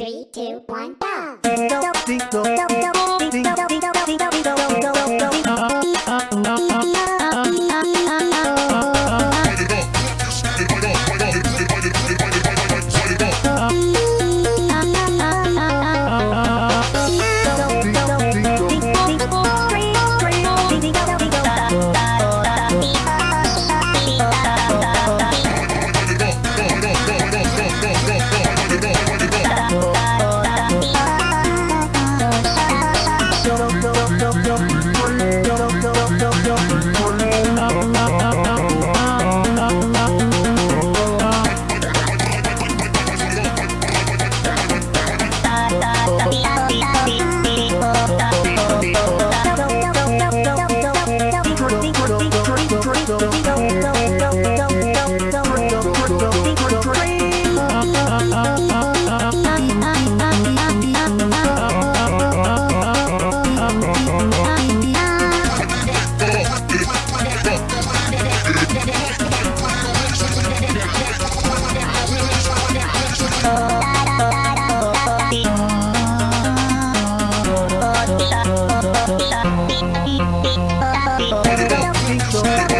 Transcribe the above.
Three, two, one, go! don't Let's go.